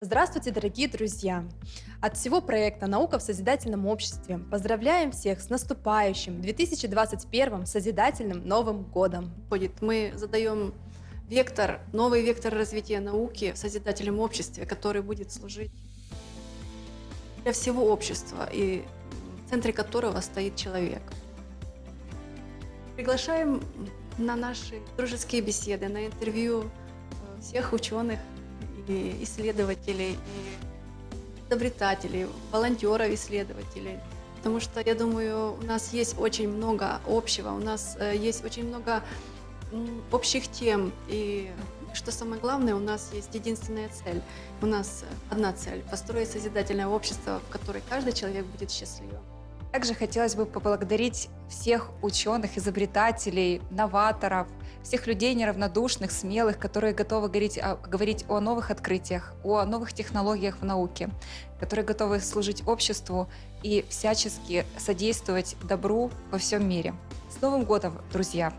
Здравствуйте, дорогие друзья! От всего проекта «Наука в созидательном обществе» поздравляем всех с наступающим 2021 созидательным Новым годом! Мы задаем вектор, новый вектор развития науки в созидательном обществе, который будет служить для всего общества и в центре которого стоит человек. Приглашаем на наши дружеские беседы, на интервью э, всех ученых, и исследователей, и изобретателей, волонтеров, исследователей. Потому что, я думаю, у нас есть очень много общего, у нас э, есть очень много общих тем. И что самое главное, у нас есть единственная цель. У нас одна цель – построить созидательное общество, в котором каждый человек будет счастливым. Также хотелось бы поблагодарить всех ученых, изобретателей, новаторов, всех людей неравнодушных, смелых, которые готовы говорить о, говорить о новых открытиях, о новых технологиях в науке, которые готовы служить обществу и всячески содействовать добру во всем мире. С Новым годом, друзья!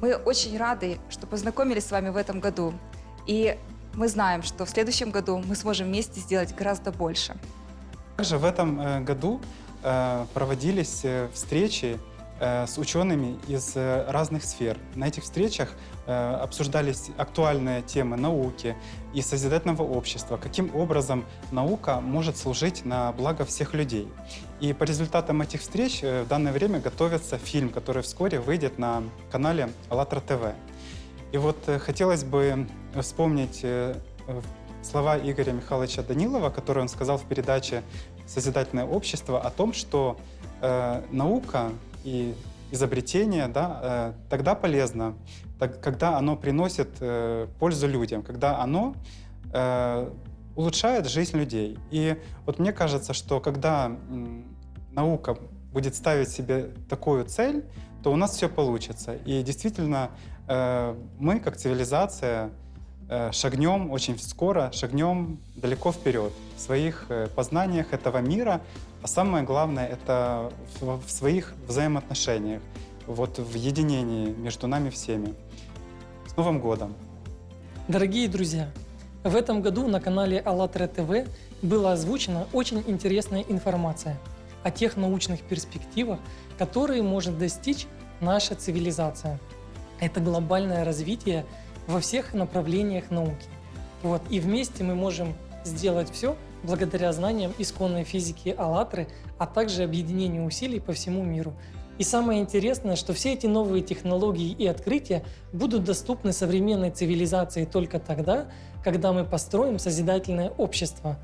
Мы очень рады, что познакомились с вами в этом году. И мы знаем, что в следующем году мы сможем вместе сделать гораздо больше. Также в этом э, году проводились э, встречи э, с учеными из разных сфер. На этих встречах обсуждались актуальные темы науки и созидательного общества, каким образом наука может служить на благо всех людей. И по результатам этих встреч в данное время готовится фильм, который вскоре выйдет на канале АЛЛАТРА ТВ. И вот хотелось бы вспомнить слова Игоря Михайловича Данилова, которые он сказал в передаче «Созидательное общество» о том, что э, наука и изобретение да, э, тогда полезно, так, когда оно приносит э, пользу людям, когда оно э, улучшает жизнь людей. И вот мне кажется, что когда э, наука будет ставить себе такую цель, то у нас все получится. И действительно, э, мы, как цивилизация, шагнем очень скоро, шагнем далеко вперед в своих э, познаниях этого мира, а самое главное — это в своих взаимоотношениях, вот в единении между нами всеми. С Новым годом! Дорогие друзья, в этом году на канале АЛЛАТРА ТВ была озвучена очень интересная информация о тех научных перспективах, которые может достичь наша цивилизация. Это глобальное развитие во всех направлениях науки. Вот. И вместе мы можем сделать все благодаря знаниям исконной физики «АЛЛАТРы», а также объединению усилий по всему миру. И самое интересное, что все эти новые технологии и открытия будут доступны современной цивилизации только тогда, когда мы построим созидательное общество.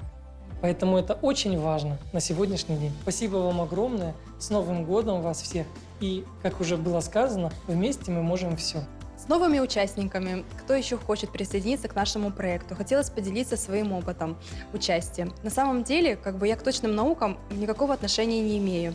Поэтому это очень важно на сегодняшний день. Спасибо вам огромное, с Новым годом вас всех! И, как уже было сказано, вместе мы можем все новыми участниками, кто еще хочет присоединиться к нашему проекту, хотелось поделиться своим опытом участия. На самом деле, как бы я к точным наукам никакого отношения не имею.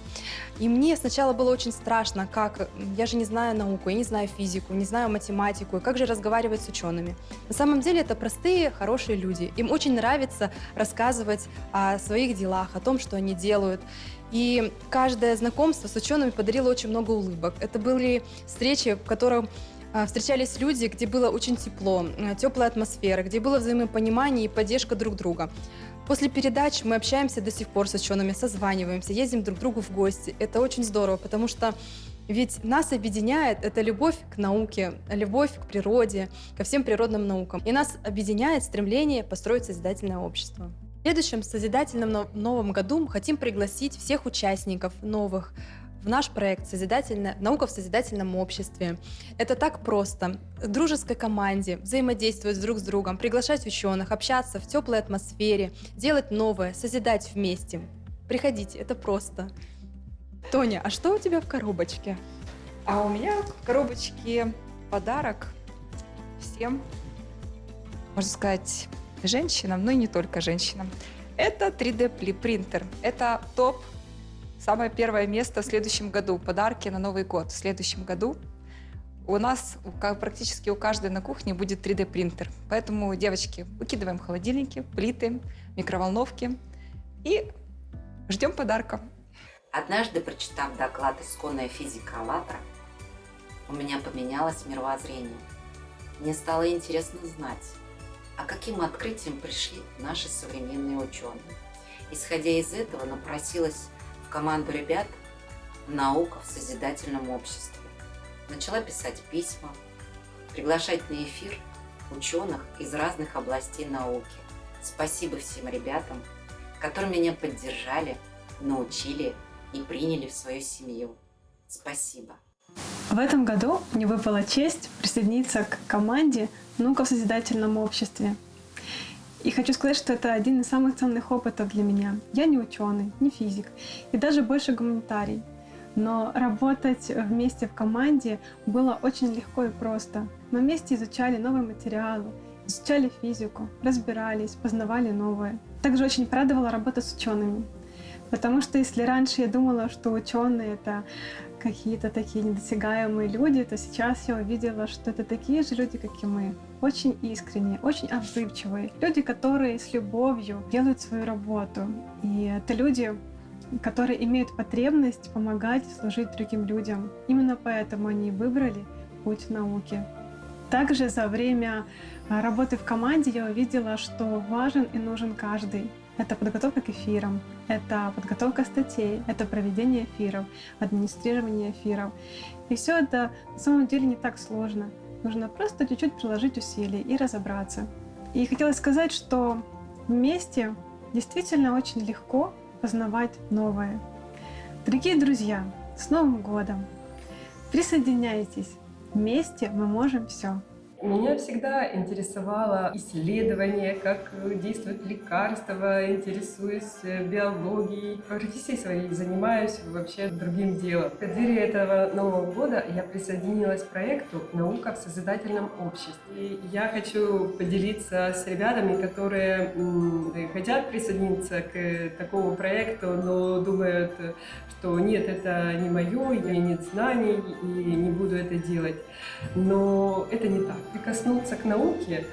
И мне сначала было очень страшно, как я же не знаю науку, я не знаю физику, не знаю математику, и как же разговаривать с учеными. На самом деле это простые, хорошие люди. Им очень нравится рассказывать о своих делах, о том, что они делают. И каждое знакомство с учеными подарило очень много улыбок. Это были встречи, в которых встречались люди, где было очень тепло, э, теплая атмосфера, где было взаимопонимание и поддержка друг друга. После передач мы общаемся до сих пор с учеными, созваниваемся, ездим друг к другу в гости. Это очень здорово, потому что ведь нас объединяет это любовь к науке, любовь к природе, ко всем природным наукам. И нас объединяет стремление построить созидательное общество. В следующем созидательном новом году мы хотим пригласить всех участников новых в наш проект «Созидательная «Наука в созидательном обществе». Это так просто. В дружеской команде взаимодействовать друг с другом, приглашать ученых, общаться в теплой атмосфере, делать новое, созидать вместе. Приходите, это просто. Тоня, а что у тебя в коробочке? А у меня в коробочке подарок всем, можно сказать, женщинам, но и не только женщинам. Это 3D принтер. Это топ Самое первое место в следующем году. Подарки на Новый год в следующем году. У нас практически у каждой на кухне будет 3D-принтер. Поэтому, девочки, выкидываем холодильники, плиты, микроволновки и ждем подарка. Однажды, прочитав доклад «Исконная физика АЛЛАТРА», у меня поменялось мировоззрение. Мне стало интересно знать, а каким открытием пришли наши современные ученые. Исходя из этого, напросилась команду ребят наука в созидательном обществе. Начала писать письма, приглашать на эфир ученых из разных областей науки. Спасибо всем ребятам, которые меня поддержали, научили и приняли в свою семью. Спасибо. В этом году мне выпала честь присоединиться к команде «Наука в созидательном обществе». И хочу сказать, что это один из самых ценных опытов для меня. Я не ученый, не физик и даже больше гуманитарий. Но работать вместе в команде было очень легко и просто. Мы вместе изучали новые материалы, изучали физику, разбирались, познавали новое. Также очень порадовала работа с учеными. Потому что если раньше я думала, что ученые это какие-то такие недосягаемые люди, то сейчас я увидела, что это такие же люди, как и мы. Очень искренние, очень отзывчивые. Люди, которые с любовью делают свою работу. И это люди, которые имеют потребность помогать служить другим людям. Именно поэтому они выбрали путь науки. Также за время а, работы в команде я увидела, что важен и нужен каждый. Это подготовка к эфирам, это подготовка статей, это проведение эфиров, администрирование эфиров. И все это на самом деле не так сложно. Нужно просто чуть-чуть приложить усилий и разобраться. И хотелось сказать, что вместе действительно очень легко познавать новое. Дорогие друзья, с Новым годом! Присоединяйтесь! Вместе мы можем все. Меня всегда интересовало исследование, как действуют лекарства, интересуюсь э, биологией. По профессии своей занимаюсь вообще другим делом. В преддверии этого Нового года я присоединилась к проекту «Наука в созидательном обществе». И я хочу поделиться с ребятами, которые хотят присоединиться к такому проекту, но думают, что нет, это не мое, я нет знаний и не буду это делать. Но это не так прикоснуться к науке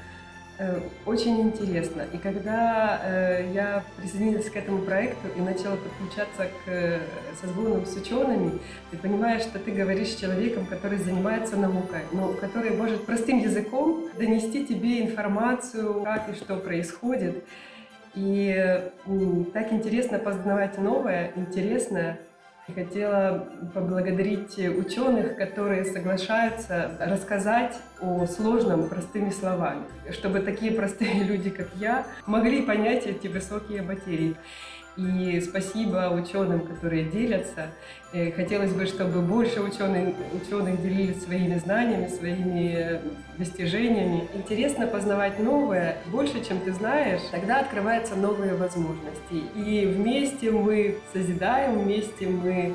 э, очень интересно. И когда э, я присоединилась к этому проекту и начала подключаться к э, созвонам с учеными, ты понимаешь, что ты говоришь с человеком, который занимается наукой, но который может простым языком донести тебе информацию, как и что происходит. И так интересно познавать новое, интересное. Хотела поблагодарить ученых, которые соглашаются рассказать о сложном простыми словами, чтобы такие простые люди, как я, могли понять эти высокие материи. И спасибо ученым, которые делятся. Э, хотелось бы, чтобы больше ученых, ученых делились своими знаниями, своими достижениями. Интересно познавать новое. Больше, чем ты знаешь, тогда открываются новые возможности. И вместе мы созидаем, вместе мы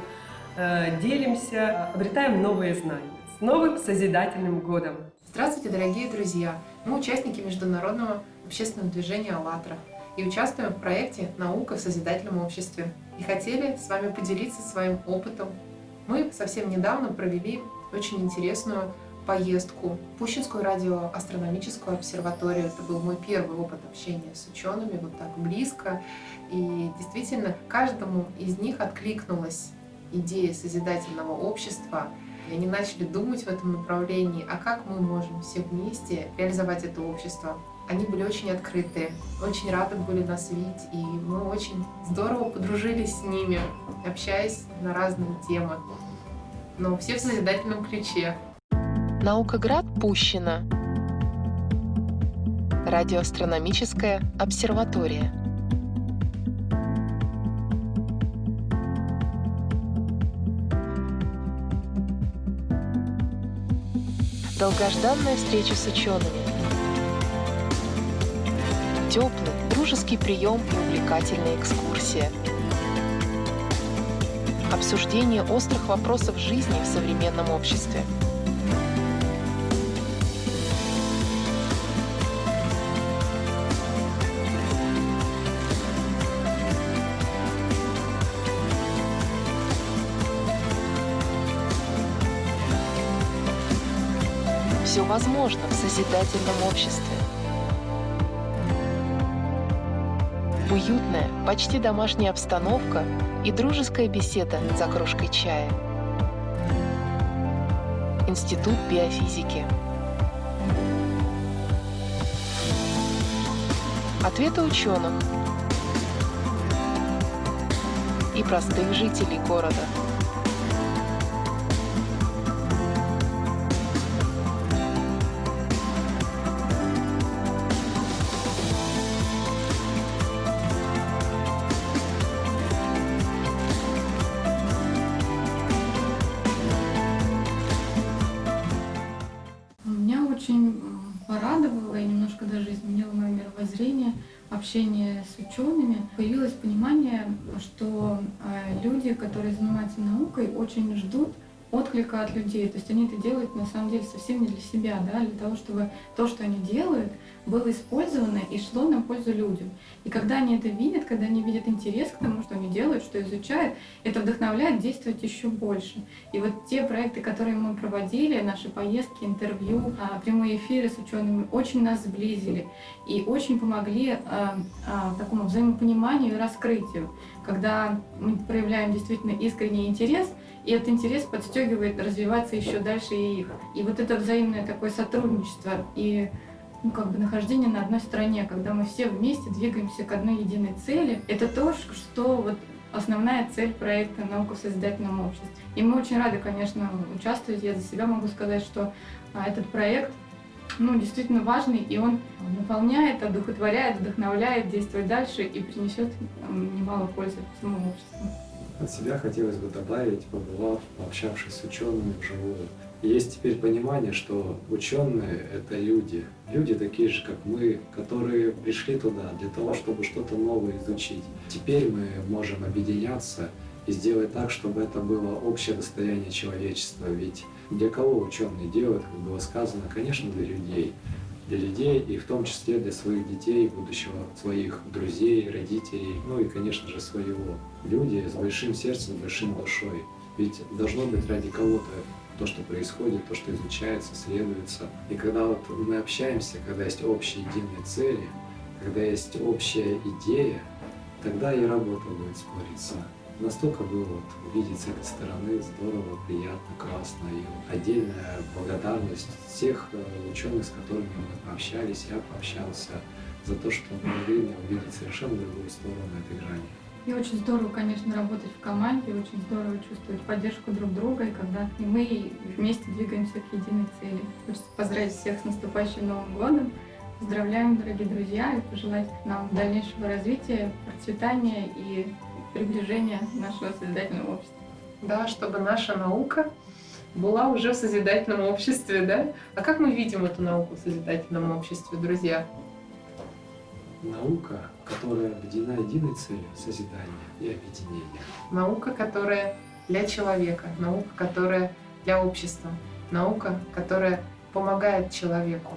э, делимся, обретаем новые знания. С новым созидательным годом! Здравствуйте, дорогие друзья! Мы участники международного общественного движения «АЛЛАТРА» и участвуем в проекте «Наука в созидательном обществе» и хотели с вами поделиться своим опытом. Мы совсем недавно провели очень интересную поездку в Пущинскую радиоастрономическую обсерваторию. Это был мой первый опыт общения с учеными вот так близко. И действительно, каждому из них откликнулась идея созидательного общества. И они начали думать в этом направлении, а как мы можем все вместе реализовать это общество. Они были очень открытые, очень рады были нас видеть, и мы очень здорово подружились с ними, общаясь на разные темы, но все в созидательном ключе. Наукоград Пущино. Радиоастрономическая обсерватория. Долгожданная встреча с учеными теплый, дружеский прием и увлекательная экскурсия. Обсуждение острых вопросов жизни в современном обществе. Все возможно в созидательном обществе. Уютная, почти домашняя обстановка и дружеская беседа за кружкой чая. Институт биофизики. Ответы ученых и простых жителей города. Очень порадовало и немножко даже изменило мое мировоззрение общение с учеными. Появилось понимание, что э, люди, которые занимаются наукой, очень ждут отклика от людей. То есть они это делают на самом деле совсем не для себя, да, для того, чтобы то, что они делают, было использовано и шло на пользу людям. И когда они это видят, когда они видят интерес к тому, что они делают, что изучают, это вдохновляет действовать еще больше. И вот те проекты, которые мы проводили, наши поездки, интервью, а, прямые эфиры с учеными, очень нас сблизили и очень помогли а, а, такому взаимопониманию и раскрытию, когда мы проявляем действительно искренний интерес, и этот интерес подстегивает развиваться еще дальше и их. И вот это взаимное такое сотрудничество и ну, как бы нахождение на одной стороне, когда мы все вместе двигаемся к одной единой цели, это то, что вот основная цель проекта «Наука в созидательном обществе». И мы очень рады, конечно, участвовать. Я за себя могу сказать, что а, этот проект ну, действительно важный, и он наполняет, одухотворяет, вдохновляет действовать дальше и принесет немало пользы всему обществу. От себя хотелось бы добавить, побывав, пообщавшись с учеными вживую. Есть теперь понимание, что ученые — это люди. Люди такие же, как мы, которые пришли туда для того, чтобы что-то новое изучить. Теперь мы можем объединяться и сделать так, чтобы это было общее достояние человечества. Ведь для кого ученые делают, как было сказано, конечно, для людей. Для людей и в том числе для своих детей, будущего своих друзей, родителей, ну и, конечно же, своего. Люди с большим сердцем, с большой душой. Ведь должно быть ради кого-то то, что происходит, то, что изучается, следуется. И когда вот мы общаемся, когда есть общие единые цели, когда есть общая идея, тогда и работа будет спориться. Настолько было вот увидеть с этой стороны здорово, приятно, классно. И отдельная благодарность всех э, ученых, с которыми мы пообщались, я пообщался, за то, что помогли мне увидеть совершенно другую сторону этой грани. И очень здорово, конечно, работать в команде, очень здорово чувствовать поддержку друг друга, и когда и мы вместе двигаемся к единой цели. Хочется поздравить всех с наступающим Новым годом. Поздравляем, дорогие друзья, и пожелать нам дальнейшего развития, процветания и приближения нашего созидательного общества. Да, чтобы наша наука была уже в созидательном обществе, да? А как мы видим эту науку в созидательном обществе, друзья? Наука, которая объединена единой целью созидания и объединения. Наука, которая для человека, наука, которая для общества, наука, которая помогает человеку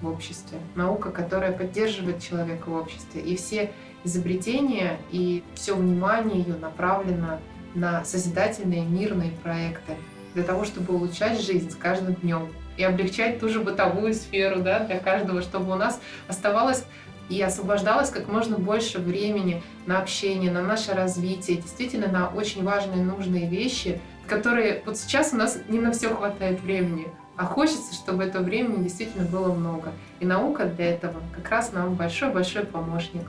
в обществе, наука, которая поддерживает человека в обществе. И все изобретения и все внимание ее направлено на созидательные мирные проекты для того, чтобы улучшать жизнь с каждым днем и облегчать ту же бытовую сферу да, для каждого, чтобы у нас оставалось и освобождалось как можно больше времени на общение, на наше развитие, действительно на очень важные нужные вещи, которые вот сейчас у нас не на все хватает времени, а хочется, чтобы этого времени действительно было много. И наука для этого как раз нам большой-большой помощник.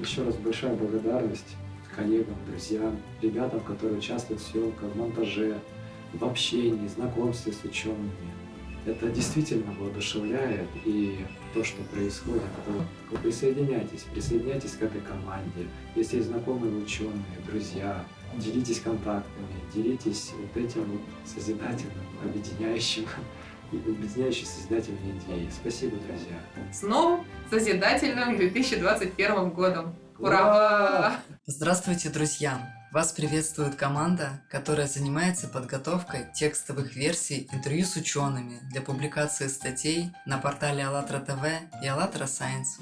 Еще раз большая благодарность коллегам, друзьям, ребятам, которые участвуют в съемках, в монтаже, в общении, знакомстве с учеными. Это действительно воодушевляет, и то, что происходит, то вы присоединяйтесь, присоединяйтесь к этой команде. Если есть знакомые ученые, друзья, делитесь контактами, делитесь вот этим вот созидательным, объединяющим, объединяющей созидательной идеей. Спасибо, друзья. С новым созидательным 2021 годом! Ура! Здравствуйте, друзья! Вас приветствует команда, которая занимается подготовкой текстовых версий интервью с учеными для публикации статей на портале АЛЛАТРА ТВ и АЛЛАТРА Сайенс.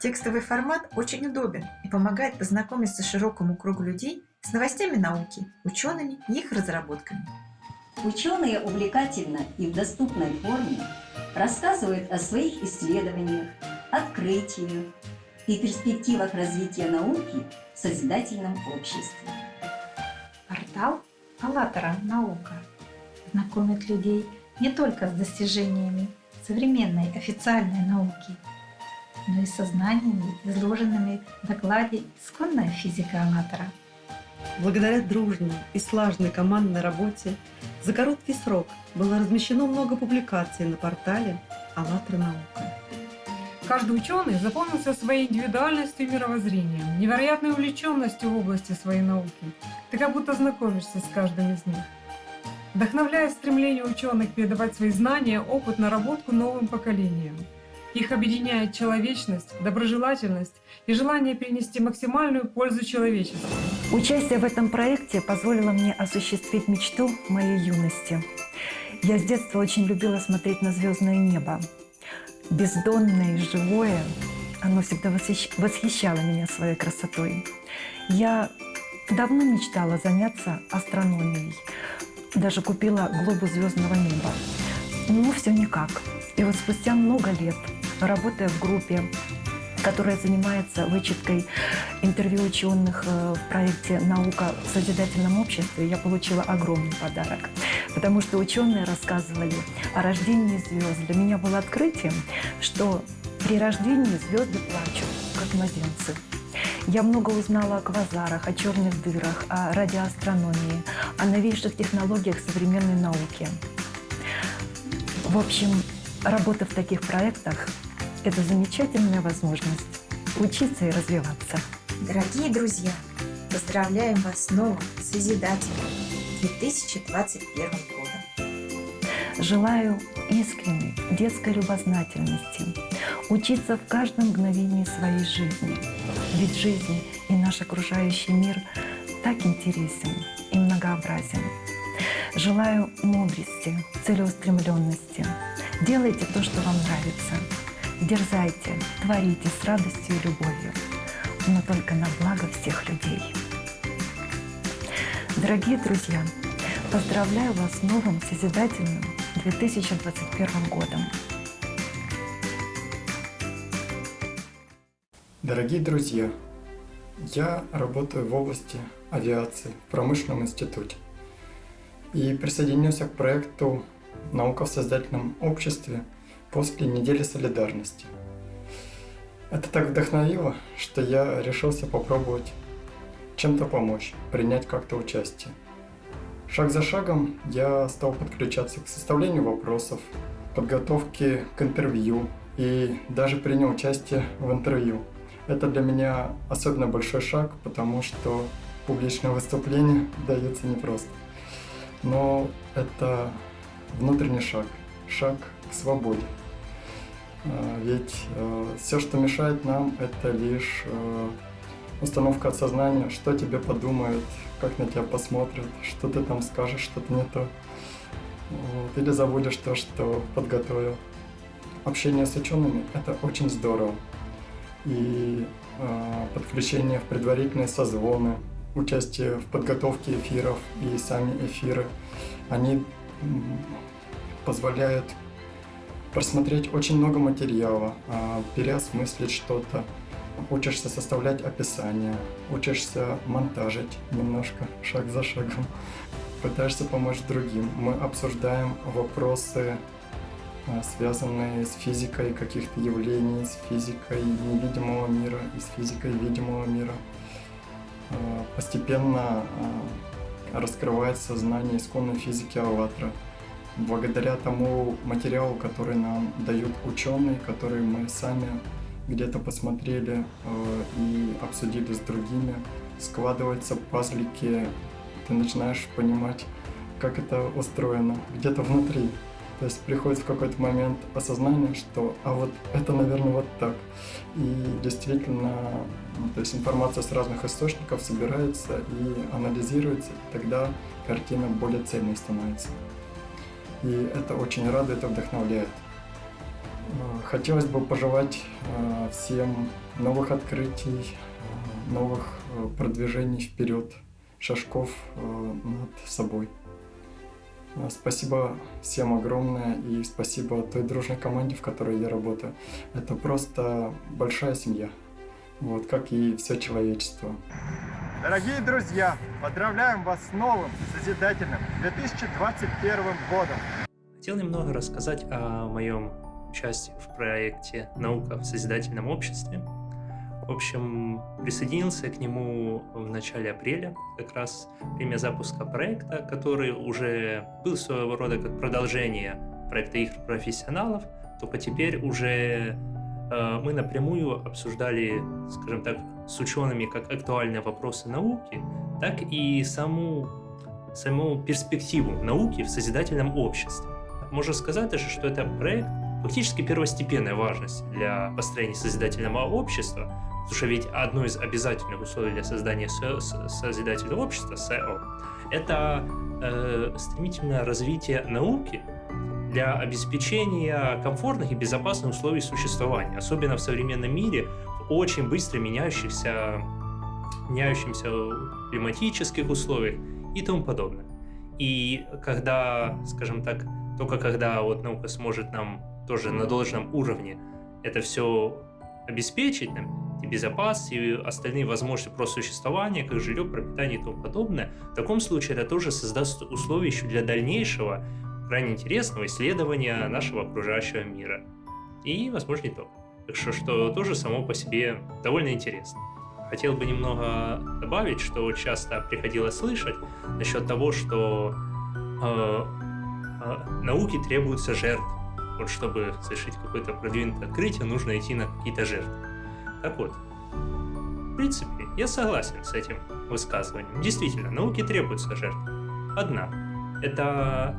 Текстовый формат очень удобен и помогает познакомиться широкому кругу людей с новостями науки, учеными и их разработками. Ученые увлекательно и в доступной форме рассказывают о своих исследованиях, открытиях и перспективах развития науки в созидательном обществе. Портал «АЛЛАТРА. Наука» знакомит людей не только с достижениями современной официальной науки, но и со знаниями, изложенными в докладе «Исконная физика АЛЛАТРА». Благодаря дружной и слаженной командной работе за короткий срок было размещено много публикаций на портале «АЛЛАТРА наука». Каждый ученый запомнился своей индивидуальностью и мировоззрением, невероятной увлеченностью в области своей науки. Ты как будто знакомишься с каждым из них. Вдохновляет стремление ученых передавать свои знания, опыт, наработку новым поколениям. Их объединяет человечность, доброжелательность и желание принести максимальную пользу человечеству. Участие в этом проекте позволило мне осуществить мечту моей юности. Я с детства очень любила смотреть на звездное небо. Бездонное и живое, оно всегда восхищало меня своей красотой. Я давно мечтала заняться астрономией. Даже купила глобус звездного неба. Но все никак. И вот спустя много лет работая в группе, которая занимается вычеткой интервью ученых э, в проекте «Наука в созидательном обществе», я получила огромный подарок. Потому что ученые рассказывали о рождении звезд. Для меня было открытием, что при рождении звезды плачут, как младенцы. Я много узнала о квазарах, о черных дырах, о радиоастрономии, о новейших технологиях современной науки. В общем, работа в таких проектах это замечательная возможность учиться и развиваться. Дорогие друзья, поздравляем вас с новым Созидателем 2021 годом. Желаю искренней детской любознательности, учиться в каждом мгновении своей жизни. Ведь жизнь и наш окружающий мир так интересен и многообразен. Желаю мудрости, целеустремленности. Делайте то, что вам нравится – Дерзайте, творите с радостью и любовью, но только на благо всех людей. Дорогие друзья, поздравляю вас с новым созидательным 2021 годом. Дорогие друзья, я работаю в области авиации в промышленном институте и присоединился к проекту «Наука в создательном обществе» после недели солидарности. Это так вдохновило, что я решился попробовать чем-то помочь, принять как-то участие. Шаг за шагом я стал подключаться к составлению вопросов, подготовке к интервью и даже принял участие в интервью. Это для меня особенно большой шаг, потому что публичное выступление дается непросто. Но это внутренний шаг, шаг к свободе. А, ведь э, все, что мешает нам, это лишь э, установка от сознания, что тебе подумают, как на тебя посмотрят, что ты там скажешь, что-то не то. Вот. Или забудешь то, что подготовил. Общение с учеными – это очень здорово. И э, подключение в предварительные созвоны, участие в подготовке эфиров и сами эфиры, они позволяют просмотреть очень много материала, а, переосмыслить что-то, учишься составлять описание, учишься монтажить немножко, шаг за шагом, пытаешься помочь другим. Мы обсуждаем вопросы, а, связанные с физикой каких-то явлений, с физикой невидимого мира и с физикой видимого мира. А, постепенно раскрывается знание исконной физики «АЛЛАТРА», благодаря тому материалу, который нам дают ученые, который мы сами где-то посмотрели э, и обсудили с другими, складываются пазлики, ты начинаешь понимать, как это устроено где-то внутри. То есть приходит в какой-то момент осознание, что а вот это, наверное, вот так. И действительно, ну, то есть информация с разных источников собирается и анализируется, и тогда картина более цельной становится и это очень радует и вдохновляет. Э, хотелось бы пожелать э, всем новых открытий, э, новых продвижений вперед, шажков над собой. Спасибо всем огромное и спасибо той дружной команде, в которой я работаю. Это просто большая семья, вот как и все человечество. Дорогие друзья, поздравляем вас с новым созидательным 2021 годом! Хотел немного рассказать о моем участие в проекте «Наука в созидательном обществе». В общем, присоединился к нему в начале апреля, как раз время запуска проекта, который уже был своего рода как продолжение проекта игр профессионалов, только теперь уже мы напрямую обсуждали, скажем так, с учеными как актуальные вопросы науки, так и саму, саму перспективу науки в созидательном обществе. Можно сказать даже, что это проект фактически первостепенной важности для построения созидательного общества, потому что ведь одно из обязательных условий для создания созидательного общества, СЭО, это э, стремительное развитие науки для обеспечения комфортных и безопасных условий существования, особенно в современном мире, в очень быстро меняющихся, меняющихся климатических условиях и тому подобное. И когда, скажем так, только когда вот наука сможет нам тоже на должном уровне это все обеспечить, нам, и безопасность, и остальные возможности просто существования, как жилье, пропитание и тому подобное, в таком случае это тоже создаст условия еще для дальнейшего крайне интересного исследования нашего окружающего мира. И, возможно, не только. Так что, что тоже само по себе довольно интересно. Хотел бы немного добавить, что часто приходилось слышать насчет того, что э, э, науке требуются жертвы. Вот чтобы совершить какое-то продвинутое открытие, нужно идти на какие-то жертвы. Так вот, в принципе, я согласен с этим высказыванием. Действительно, науке требуются жертвы. Одна – это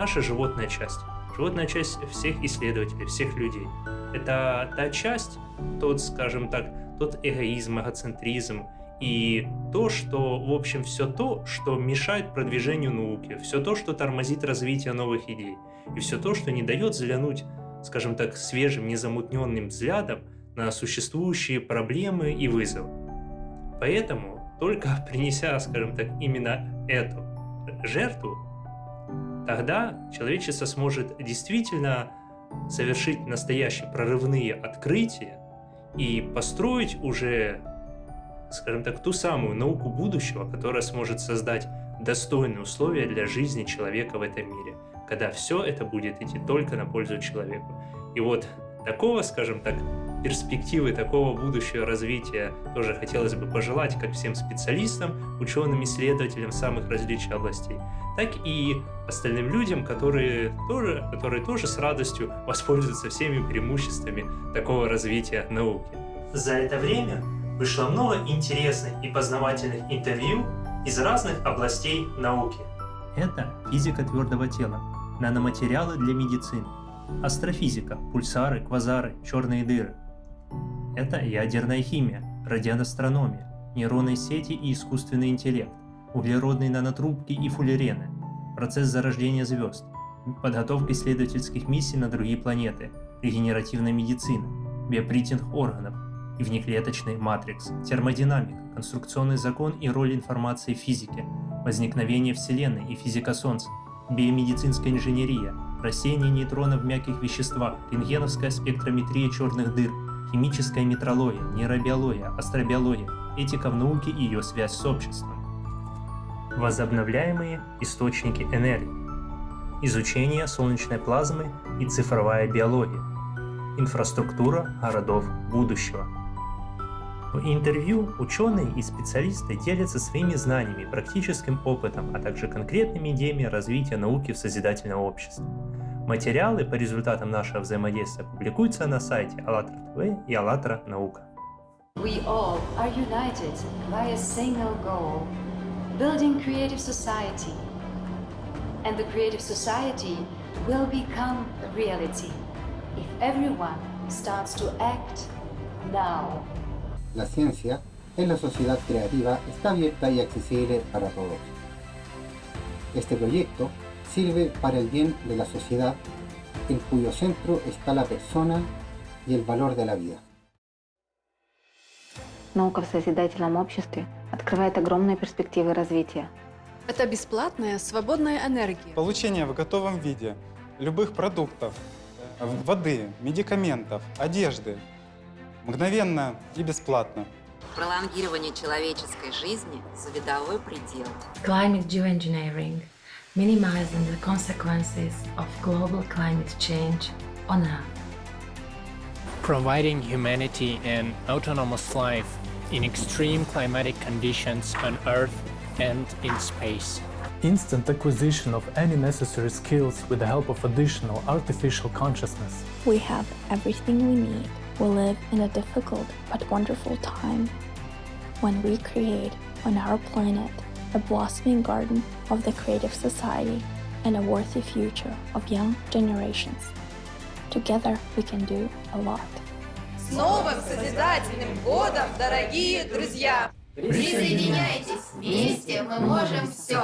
наша животная часть. Животная часть всех исследователей, всех людей. Это та часть, тот, скажем так, тот эгоизм, эгоцентризм и то, что, в общем, все то, что мешает продвижению науки, все то, что тормозит развитие новых идей, и все то, что не дает взглянуть, скажем так, свежим, незамутненным взглядом на существующие проблемы и вызовы. Поэтому, только принеся, скажем так, именно эту жертву, Тогда человечество сможет действительно совершить настоящие прорывные открытия и построить уже, скажем так, ту самую науку будущего, которая сможет создать достойные условия для жизни человека в этом мире, когда все это будет идти только на пользу человеку. И вот такого, скажем так, перспективы такого будущего развития тоже хотелось бы пожелать как всем специалистам, ученым, исследователям самых различных областей, так и остальным людям, которые тоже, которые тоже с радостью воспользуются всеми преимуществами такого развития науки. За это время вышло много интересных и познавательных интервью из разных областей науки. Это физика твердого тела, наноматериалы для медицины, астрофизика, пульсары, квазары, черные дыры, это ядерная химия, радиоастрономия, нейронные сети и искусственный интеллект, углеродные нанотрубки и фуллерены, процесс зарождения звезд, подготовка исследовательских миссий на другие планеты, регенеративная медицина, биопритинг органов и внеклеточный матрикс, термодинамика, конструкционный закон и роль информации в физике, возникновение Вселенной и физика Солнца, биомедицинская инженерия, рассеяние нейтронов в мягких веществах, рентгеновская спектрометрия черных дыр, химическая метрология, нейробиология, астробиология, этика в науке и ее связь с обществом. Возобновляемые источники энергии, изучение солнечной плазмы и цифровая биология, инфраструктура городов будущего. В интервью ученые и специалисты делятся своими знаниями, практическим опытом, а также конкретными идеями развития науки в созидательном обществе. Материалы по результатам нашего взаимодействия публикуются на сайте АЛЛАТРА ТВ и АЛЛАТРА Наука. We all are united by a single goal – building creative society. And the creative society will become a reality if everyone starts to act now. La ciencia en la sociedad creativa está abierta y accesible para todos. Este proyecto sirve para el bien de la sociedad, en cuyo centro está la persona y el valor de la vida. Наука в созидательном обществе открывает огромные перспективы развития. Это бесплатная, свободная энергия. Получение в готовом виде любых продуктов, воды, медикаментов, одежды, мгновенно и бесплатно. Пролонгирование человеческой жизни за видовой предел. Climate geoengineering minimizing the consequences of global climate change on Earth. providing humanity an autonomous life in extreme climatic conditions on Earth and in space. Instant acquisition of any necessary skills with the help of additional artificial consciousness. We have everything we need. We live in a difficult but wonderful time when we create on our planet a blossoming garden of the creative society and a worthy future of young generations. Together we can do a lot. С новым созидательным годом, дорогие друзья! Присоединяйтесь, вместе мы можем все!